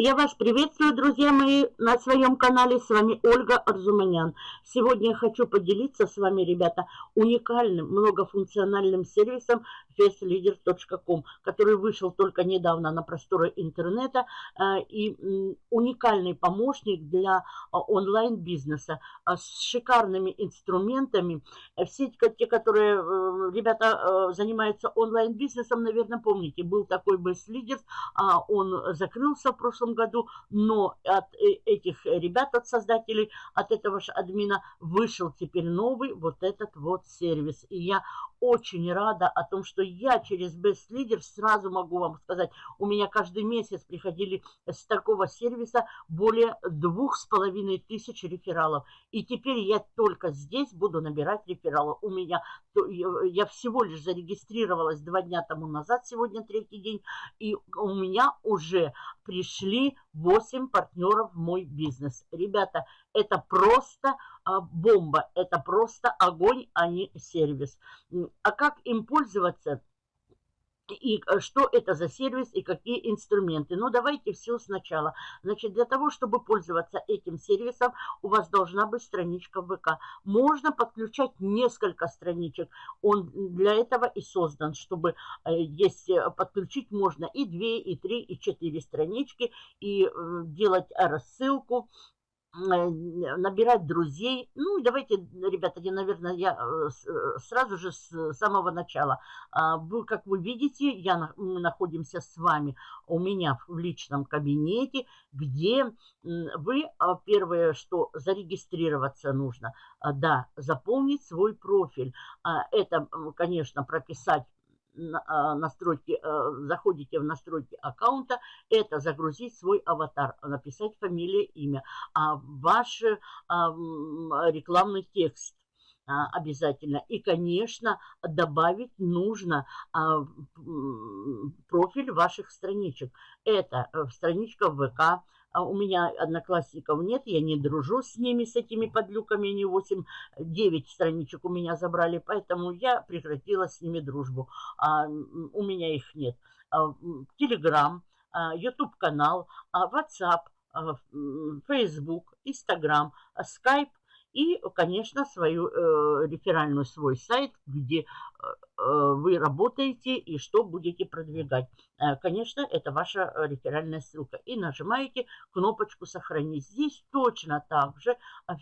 Я вас приветствую, друзья мои, на своем канале. С вами Ольга Арзуманян. Сегодня я хочу поделиться с вами, ребята, уникальным многофункциональным сервисом festleader.com, который вышел только недавно на просторы интернета. Э, и уникальный помощник для а, онлайн-бизнеса а, с шикарными инструментами. Все те, которые, э, ребята, э, занимаются онлайн-бизнесом, наверное, помните, был такой Best Leaders, а, он закрылся в прошлом году, но от э, этих ребят, от создателей, от этого же админа вышел теперь новый вот этот вот сервис. И я очень рада о том, что я через Best Leader сразу могу вам сказать, у меня каждый месяц приходили с такого сервиса более двух с половиной тысяч рефералов. И теперь я только здесь буду набирать рефералов. У меня, я всего лишь зарегистрировалась два дня тому назад, сегодня третий день, и у меня уже пришли 8 партнеров в мой бизнес. Ребята, это просто а, бомба, это просто огонь, а не сервис. А как им пользоваться? И э, что это за сервис и какие инструменты. Ну, давайте все сначала. Значит, для того, чтобы пользоваться этим сервисом, у вас должна быть страничка ВК. Можно подключать несколько страничек. Он для этого и создан, чтобы э, есть э, подключить можно и 2, и 3, и 4 странички, и делать рассылку, набирать друзей. Ну, давайте, ребята, я, наверное, я э, э, сразу же с самого начала. А, вы, как вы видите, я, мы находимся с вами у меня в личном кабинете, где вы, а, первое, что зарегистрироваться нужно, а, да, заполнить свой профиль. Это, конечно, прописать настройки, э, заходите в настройки аккаунта, это загрузить свой аватар, написать фамилия, имя, а ваш а, рекламный текст а, обязательно. И, конечно, добавить нужно профиль ваших страничек. Это э, страничка ВК, а у меня одноклассников нет, я не дружу с ними, с этими подлюками, они 8, 9 страничек у меня забрали, поэтому я прекратила с ними дружбу. А, у меня их нет. Телеграм, YouTube канал, WhatsApp, Facebook, Instagram, Skype и, конечно, свою э, реферальную свой сайт, где вы работаете и что будете продвигать. Э, конечно, это ваша реферальная ссылка. И нажимаете кнопочку «Сохранить». Здесь точно так же, э,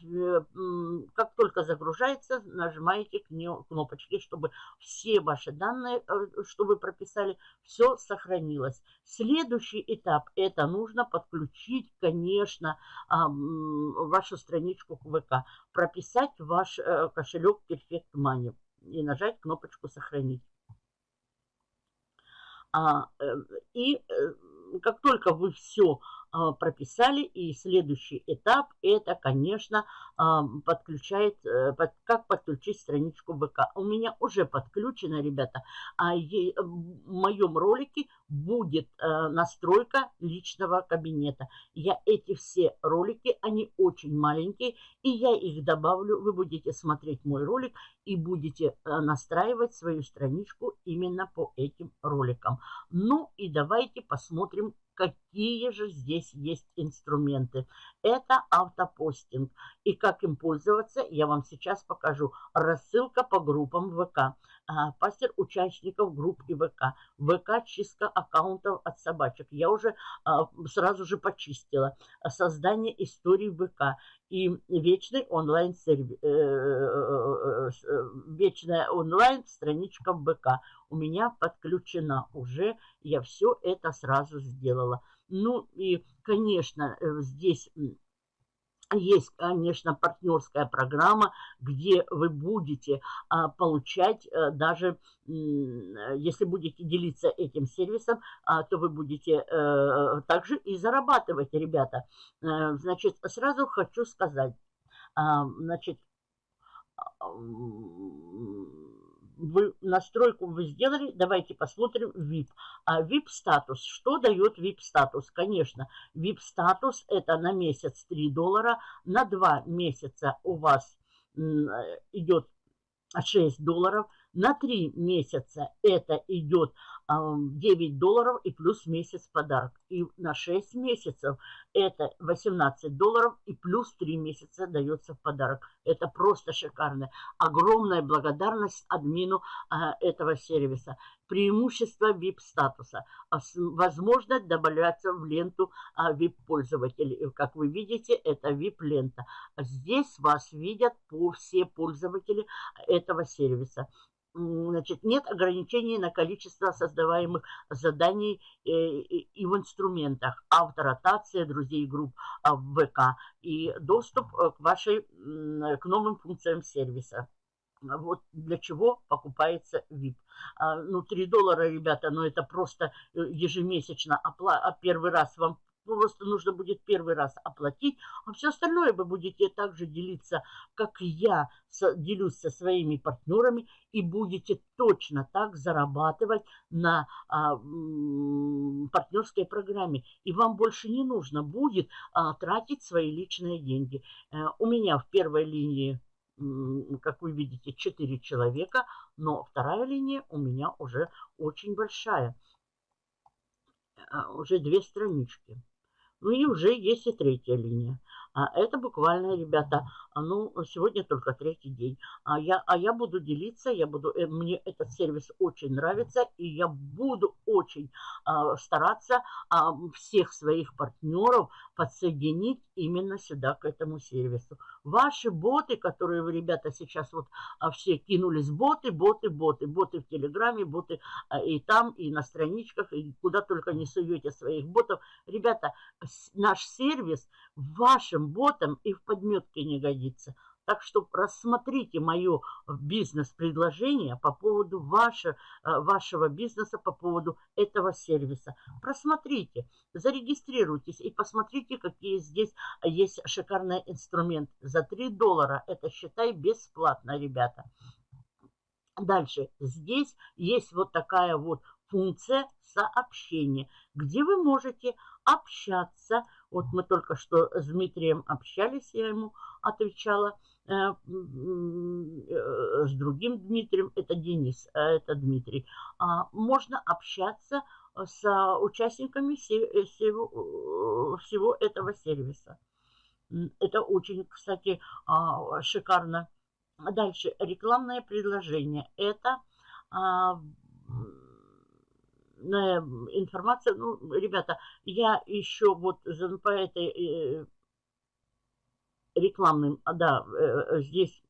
как только загружается, нажимаете кнопочки, чтобы все ваши данные, что вы прописали, все сохранилось. Следующий этап – это нужно подключить, конечно, вашу страничку к ВК, прописать ваш кошелек Perfect Money и нажать кнопочку «Сохранить». А, э, и э, как только вы все а, прописали. И следующий этап это, конечно, а, подключает, э, как подключить страничку ВК. У меня уже подключено, ребята. А в моем ролике будет э, настройка личного кабинета. Я эти все ролики, они очень маленькие, и я их добавлю. Вы будете смотреть мой ролик и будете э, настраивать свою страничку именно по этим роликам. Ну и давайте посмотрим, какие же здесь есть инструменты. Это автопостинг. И как им пользоваться, я вам сейчас покажу. Рассылка по группам ВК. А, пастер участников групп и ВК. ВК чистка аккаунтов от собачек. Я уже а, сразу же почистила. Создание историй ВК. И вечный онлайн сервис, э, э, э, вечная онлайн страничка ВК у меня подключена уже. Я все это сразу сделала. Ну и, конечно, здесь есть, конечно, партнерская программа, где вы будете а, получать а, даже, если будете делиться этим сервисом, а, то вы будете а, также и зарабатывать, ребята. А, значит, сразу хочу сказать, а, значит, настройку вы сделали, давайте посмотрим VIP. А VIP статус, что дает VIP статус? Конечно, VIP статус это на месяц 3 доллара, на 2 месяца у вас идет 6 долларов, На 3 месяца это идет 9 долларов и плюс месяц подарок. И на 6 месяцев это 18 долларов и плюс 3 месяца дается в подарок. Это просто шикарно. Огромная благодарность админу а, этого сервиса. Преимущество VIP-статуса. А возможность добавляться в ленту а, VIP-пользователей. Как вы видите, это VIP-лента. Здесь вас видят все пользователи этого сервиса значит, нет ограничений на количество создаваемых заданий э, и в инструментах, авторотация друзей групп а, в ВК и доступ э, к вашей, к новым функциям сервиса. Вот для чего покупается VIP. А, ну, 3 доллара, ребята, ну это просто э, ежемесячно. А первый раз вам просто нужно будет первый раз оплатить, а все остальное вы будете также делиться, как я делюсь со своими партнерами, и будете точно так зарабатывать на а, партнерской программе. И вам больше не нужно будет а, тратить свои личные деньги. А, у меня в первой линии как вы видите, 4 человека, но вторая линия у меня уже очень большая. А, уже две странички. Ну и уже есть и третья линия. А это буквально, ребята, а ну, сегодня только третий день. А я, а я буду делиться, я буду, э, мне этот сервис очень нравится, и я буду очень а, стараться а, всех своих партнеров подсоединить именно сюда, к этому сервису. Ваши боты, которые вы, ребята, сейчас вот а, все кинулись, боты, боты, боты, боты в Телеграме, боты а, и там, и на страничках, и куда только не суете своих ботов. Ребята, наш сервис в вашем ботом и в подметке не годится. Так что рассмотрите мое бизнес-предложение по поводу ваше, э, вашего бизнеса, по поводу этого сервиса. Просмотрите, зарегистрируйтесь и посмотрите, какие здесь есть шикарный инструмент. За 3 доллара это, считай, бесплатно, ребята. Дальше. Здесь есть вот такая вот функция сообщения, где вы можете общаться. Вот мы только что с Дмитрием общались, я ему отвечала. Э, э, с другим Дмитрием, это Денис, а это Дмитрий. А, можно общаться с участниками всего, всего этого сервиса. Это очень, кстати, а, шикарно. Дальше, рекламное предложение. Это информация. Ну, ребята, я еще вот по этой э, рекламным, а, да, э, здесь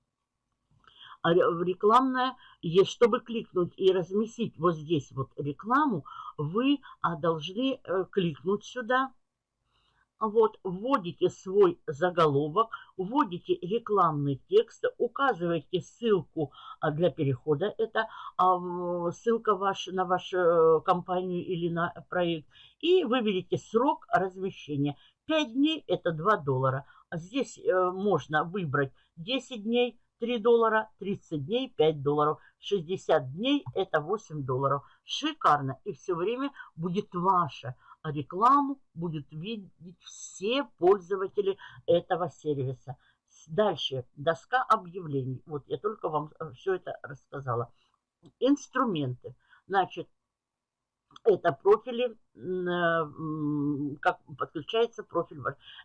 рекламная, есть, чтобы кликнуть и разместить вот здесь вот рекламу, вы а, должны э, кликнуть сюда, вот, вводите свой заголовок, вводите рекламный текст, указываете ссылку а, для перехода, это а, ссылка ваш, на вашу э, компанию или на проект, и выберите срок размещения. 5 дней это 2 доллара. Здесь э, можно выбрать 10 дней, 3 доллара, 30 дней, 5 долларов, 60 дней это 8 долларов. Шикарно. И все время будет ваше рекламу будут видеть все пользователи этого сервиса. Дальше, доска объявлений. Вот я только вам э, все это рассказала. Инструменты. Значит, это профили, э, как подключается профиль.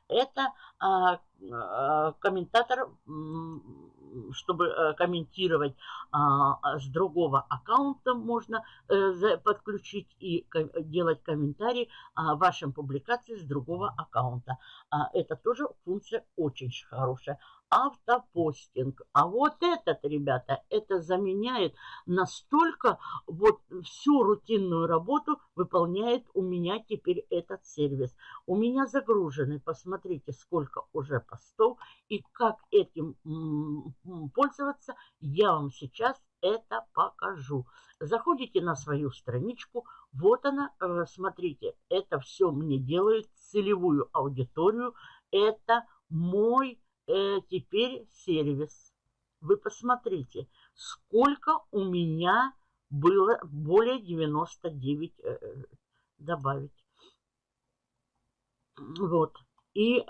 Это а, а, комментатор, чтобы э, комментировать а, с другого аккаунта можно э, подключить и делать комментарии вашим публикациям с другого аккаунта. Это тоже функция очень хорошая автопостинг. А вот этот, ребята, это заменяет настолько вот всю рутинную работу выполняет у меня теперь этот сервис. У меня загружены, посмотрите, сколько уже постов и как этим пользоваться, я вам сейчас это покажу. Заходите на свою страничку, вот она, э, смотрите, это все мне делает целевую аудиторию, это мой э, теперь сервис. Вы посмотрите, сколько у меня было более 99 э, добавить. Вот. И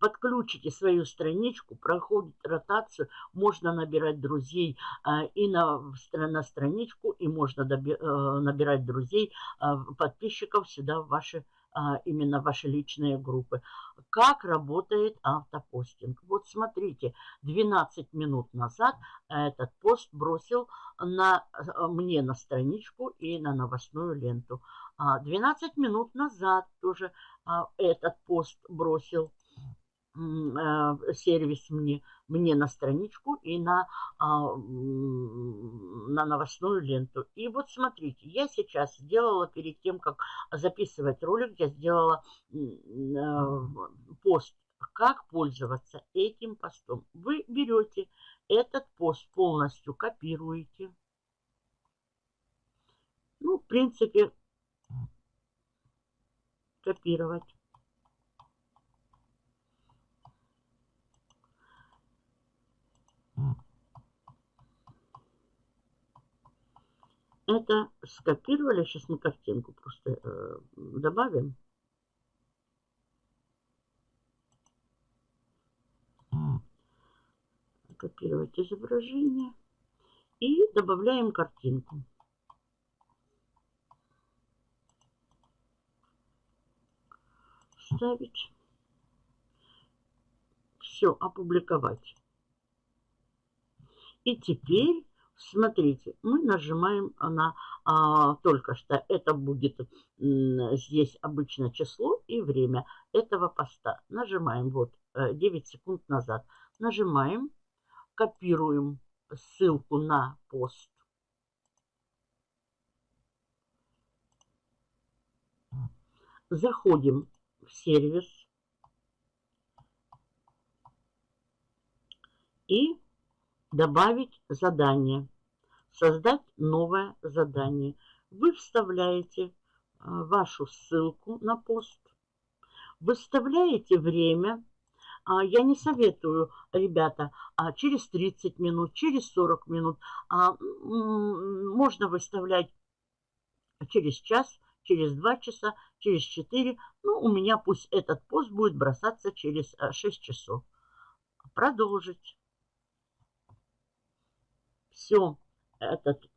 подключите свою страничку, проходит ротацию, можно набирать друзей э, и на, на страничку, и можно э, набирать друзей, э, подписчиков сюда в ваши а, именно ваши личные группы. Как работает автопостинг? Вот смотрите, 12 минут назад этот пост бросил на, мне на страничку и на новостную ленту. 12 а, минут назад тоже а, этот пост бросил сервис мне, мне на страничку и на, а, на новостную ленту. И вот смотрите, я сейчас сделала перед тем, как записывать ролик, я сделала э, пост, как пользоваться этим постом. Вы берете этот пост полностью, копируете. Ну, в принципе, копировать. Это скопировали. Сейчас мы картинку просто э, добавим. Копировать изображение. И добавляем картинку. Ставить. Все, опубликовать. И теперь Смотрите, мы нажимаем на а, только что, это будет здесь обычно число и время этого поста. Нажимаем вот 9 э, секунд назад. Нажимаем, копируем ссылку на пост. Заходим в сервис. И Добавить задание. Создать новое задание. Вы вставляете а, вашу ссылку на пост. Выставляете время. А, я не советую, ребята, а, через 30 минут, через 40 минут. Можно выставлять через час, через 2 часа, через 4. Ну, у меня пусть этот пост будет бросаться через 6 часов. Продолжить все, этот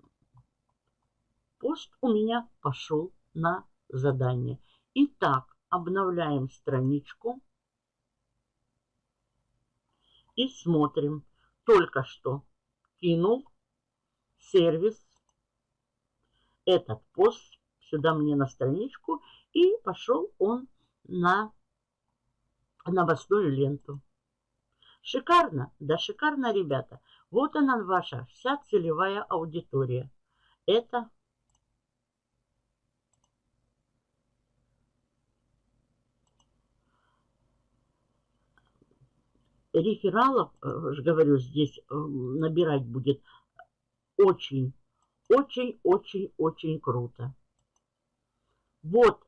пост у меня пошел на задание. Итак, обновляем страничку и смотрим. Только что кинул сервис этот пост сюда мне на страничку и пошел он на новостную ленту. Шикарно? Да шикарно, ребята. Вот она ваша вся целевая аудитория. Это рефералов, э, говорю, здесь э, набирать будет очень, очень, очень, очень круто. Вот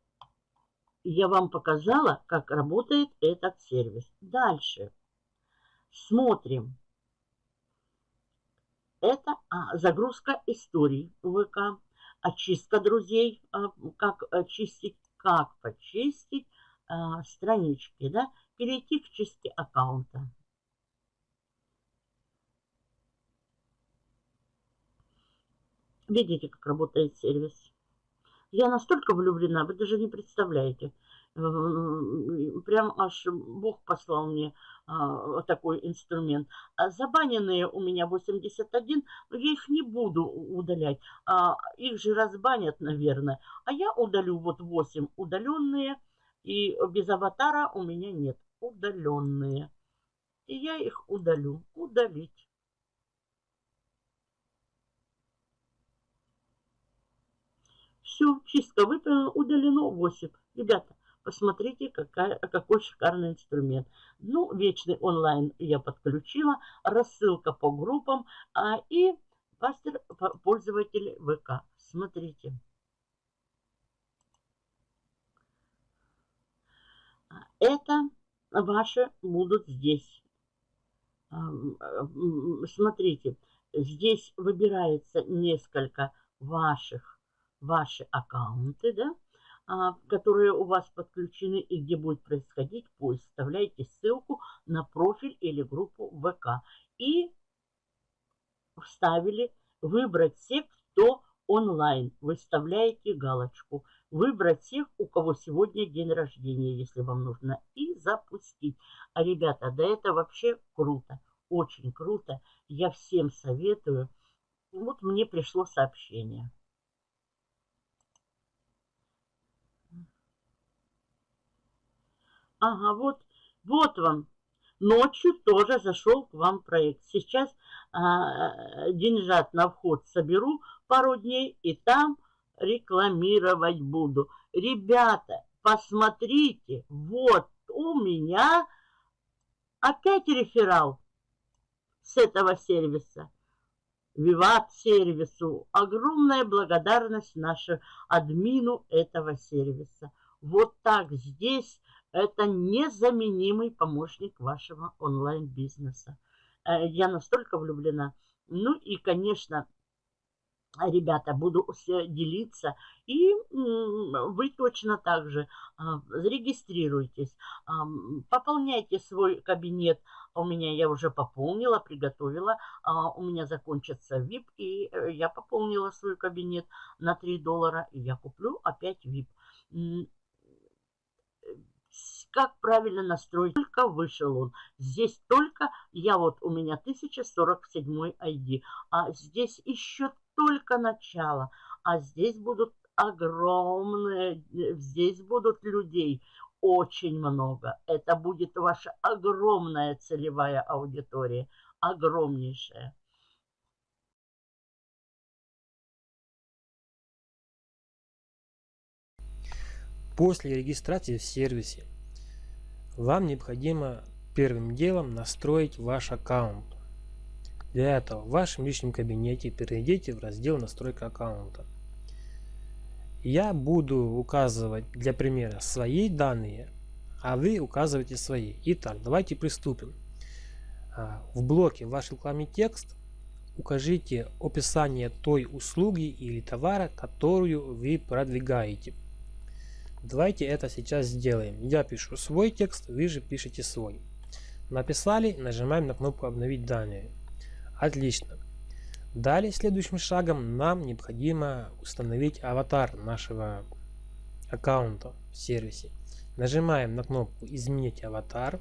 я вам показала, как работает этот сервис. Дальше. Смотрим. Это а, загрузка историй ВК, очистка друзей, а, как очистить, как почистить а, странички, да, перейти к чистке аккаунта. Видите, как работает сервис. Я настолько влюблена, вы даже не представляете. Прям аж Бог послал мне а, такой инструмент. А забаненные у меня 81, но я их не буду удалять. А, их же разбанят, наверное. А я удалю вот 8 удаленные. И без аватара у меня нет. Удаленные. И я их удалю. Удалить. Все, чистка выполнена, удалено 8. Ребята, Посмотрите, какая, какой шикарный инструмент. Ну, вечный онлайн я подключила, рассылка по группам а, и пастор пользователей ВК. Смотрите. Это ваши будут здесь. Смотрите, здесь выбирается несколько ваших, ваши аккаунты, да, а, которые у вас подключены и где будет происходить поиск, вставляйте ссылку на профиль или группу ВК. И вставили выбрать всех, кто онлайн. Выставляете галочку. Выбрать всех, у кого сегодня день рождения, если вам нужно. И запустить. А, ребята, да это вообще круто. Очень круто. Я всем советую. Вот мне пришло сообщение. Ага, вот, вот вам. Ночью тоже зашел к вам проект. Сейчас а, деньжат на вход соберу пару дней и там рекламировать буду. Ребята, посмотрите, вот у меня опять реферал с этого сервиса. Виват сервису. Огромная благодарность нашему админу этого сервиса. Вот так здесь это незаменимый помощник вашего онлайн-бизнеса. Э, я настолько влюблена. Ну и, конечно, ребята, буду делиться. И вы точно так же а, зарегистрируйтесь, пополняйте свой кабинет. У меня я уже пополнила, приготовила. А, у меня закончится VIP, и э, я пополнила свой кабинет на 3 доллара. И я куплю опять VIP как правильно настроить. Только вышел он. Здесь только, я вот, у меня 1047 ID, а здесь еще только начало. А здесь будут огромные, здесь будут людей очень много. Это будет ваша огромная целевая аудитория, огромнейшая. После регистрации в сервисе вам необходимо первым делом настроить ваш аккаунт. Для этого в вашем личном кабинете перейдите в раздел настройка аккаунта. Я буду указывать для примера свои данные, а вы указываете свои. Итак, давайте приступим. А, в блоке ваш рекламный текст укажите описание той услуги или товара, которую вы продвигаете. Давайте это сейчас сделаем. Я пишу свой текст, вы же пишете свой. Написали, нажимаем на кнопку обновить данные. Отлично. Далее следующим шагом нам необходимо установить аватар нашего аккаунта в сервисе. Нажимаем на кнопку изменить аватар.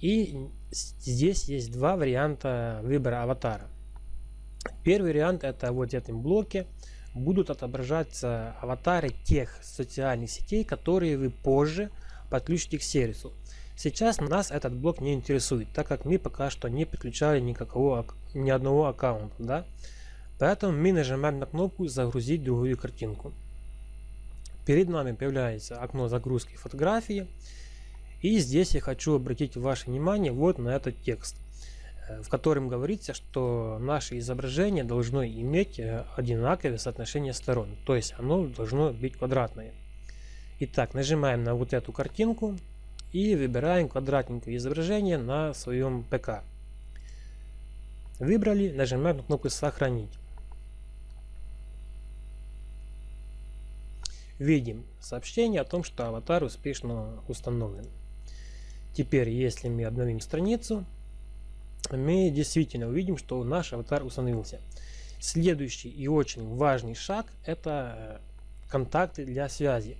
И здесь есть два варианта выбора аватара. Первый вариант это вот в этом блоке будут отображаться аватары тех социальных сетей, которые вы позже подключите к сервису. Сейчас нас этот блок не интересует, так как мы пока что не подключали никакого, ни одного аккаунта. Да? Поэтому мы нажимаем на кнопку «Загрузить другую картинку». Перед нами появляется окно загрузки фотографии. И здесь я хочу обратить ваше внимание вот на этот текст – в котором говорится, что наше изображение должно иметь э, одинаковое соотношение сторон, то есть оно должно быть квадратное. Итак, нажимаем на вот эту картинку и выбираем квадратненькое изображение на своем ПК. Выбрали, нажимаем на кнопку «Сохранить». Видим сообщение о том, что аватар успешно установлен. Теперь, если мы обновим страницу, мы действительно увидим, что наш аватар установился. Следующий и очень важный шаг это э, контакты для связи.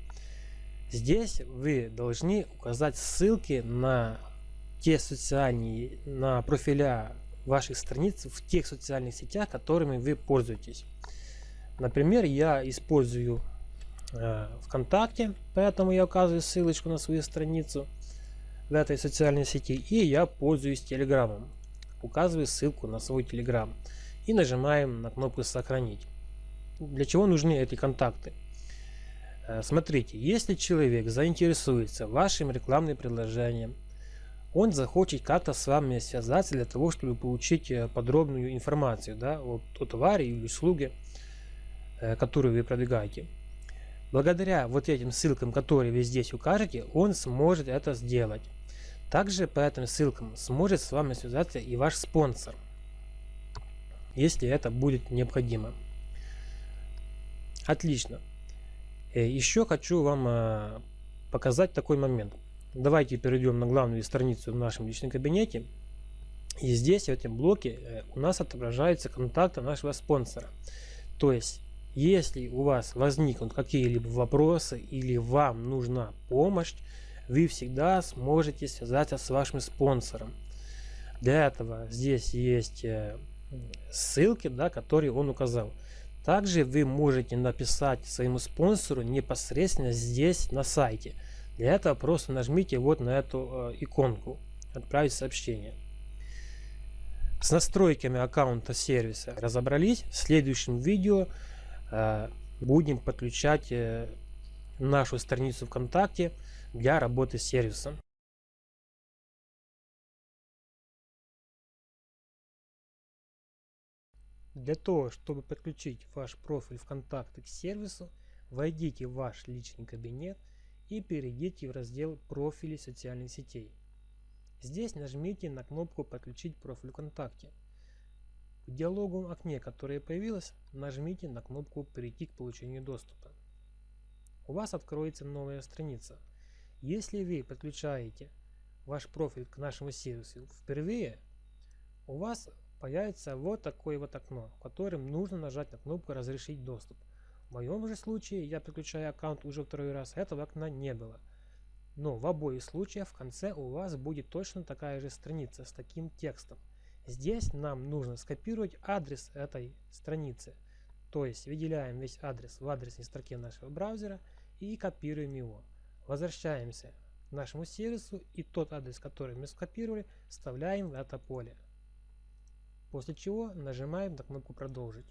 Здесь вы должны указать ссылки на те социальные, на профиля ваших страниц в тех социальных сетях, которыми вы пользуетесь. Например, я использую э, ВКонтакте, поэтому я указываю ссылочку на свою страницу в этой социальной сети, и я пользуюсь Телеграмом указываю ссылку на свой Telegram и нажимаем на кнопку «Сохранить». Для чего нужны эти контакты? Э, смотрите, если человек заинтересуется вашим рекламным предложением, он захочет как-то с вами связаться для того, чтобы получить э, подробную информацию да, о, о товаре или услуге, э, которую вы продвигаете. Благодаря вот этим ссылкам, которые вы здесь укажете, он сможет это сделать. Также по этим ссылкам сможет с вами связаться и ваш спонсор, если это будет необходимо. Отлично. Э, Еще хочу вам э, показать такой момент. Давайте перейдем на главную страницу в нашем личном кабинете. И здесь, в этом блоке, э, у нас отображаются контакты нашего спонсора. То есть, если у вас возникнут какие-либо вопросы или вам нужна помощь, вы всегда сможете связаться с вашим спонсором. Для этого здесь есть ссылки, да, которые он указал. Также вы можете написать своему спонсору непосредственно здесь на сайте. Для этого просто нажмите вот на эту э, иконку «Отправить сообщение». С настройками аккаунта сервиса разобрались. В следующем видео э, будем подключать э, нашу страницу ВКонтакте для работы с сервисом. Для того, чтобы подключить ваш профиль ВКонтакте к сервису, войдите в ваш личный кабинет и перейдите в раздел «Профили социальных сетей». Здесь нажмите на кнопку «Подключить профиль ВКонтакте». В диалоговом окне, которое появилось, нажмите на кнопку «Перейти к получению доступа». У вас откроется новая страница. Если вы подключаете ваш профиль к нашему сервису впервые, у вас появится вот такое вот окно, в котором нужно нажать на кнопку «Разрешить доступ». В моем же случае, я подключаю аккаунт уже второй раз, этого окна не было. Но в обоих случаях в конце у вас будет точно такая же страница с таким текстом. Здесь нам нужно скопировать адрес этой страницы. То есть выделяем весь адрес в адресной строке нашего браузера и копируем его. Возвращаемся к нашему сервису и тот адрес, который мы скопировали, вставляем в это поле. После чего нажимаем на кнопку «Продолжить».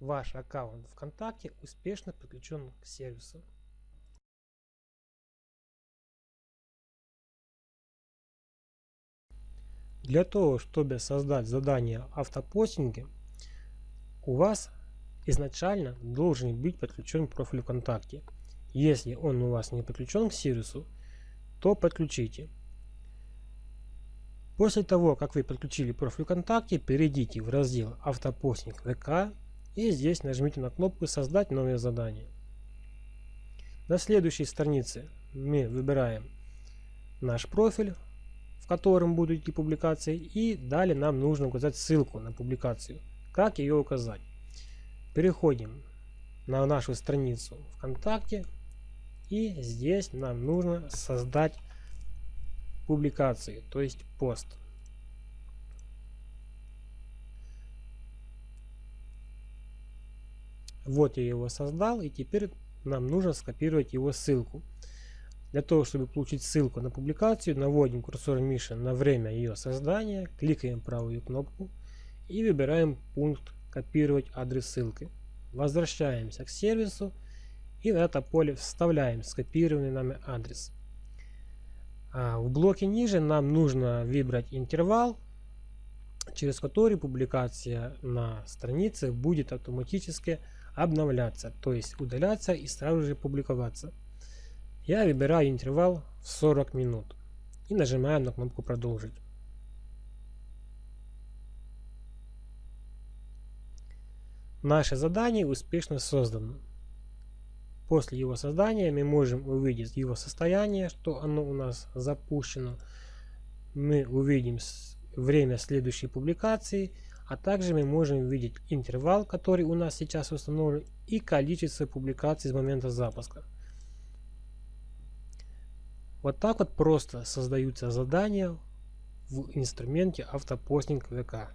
Ваш аккаунт ВКонтакте успешно подключен к сервису. Для того, чтобы создать задание автопостинги, у вас изначально должен быть подключен профиль ВКонтакте. Если он у вас не подключен к сервису, то подключите. После того, как вы подключили профиль ВКонтакте, перейдите в раздел «Автопостинг ВК» и здесь нажмите на кнопку «Создать новое задание». На следующей странице мы выбираем наш профиль, в котором будут идти публикации, и далее нам нужно указать ссылку на публикацию. Как ее указать? Переходим на нашу страницу ВКонтакте, и здесь нам нужно создать публикации, то есть пост. Вот я его создал, и теперь нам нужно скопировать его ссылку. Для того, чтобы получить ссылку на публикацию, наводим курсор мыши на время ее создания, кликаем правую кнопку и выбираем пункт «Копировать адрес ссылки». Возвращаемся к сервису и в это поле вставляем скопированный нами адрес. А в блоке ниже нам нужно выбрать интервал, через который публикация на странице будет автоматически обновляться, то есть удаляться и сразу же публиковаться. Я выбираю интервал в 40 минут и нажимаю на кнопку продолжить. Наше задание успешно создано. После его создания мы можем увидеть его состояние, что оно у нас запущено. Мы увидим время следующей публикации, а также мы можем увидеть интервал, который у нас сейчас установлен, и количество публикаций с момента запуска. Вот так вот просто создаются задания в инструменте автопостинг ВК.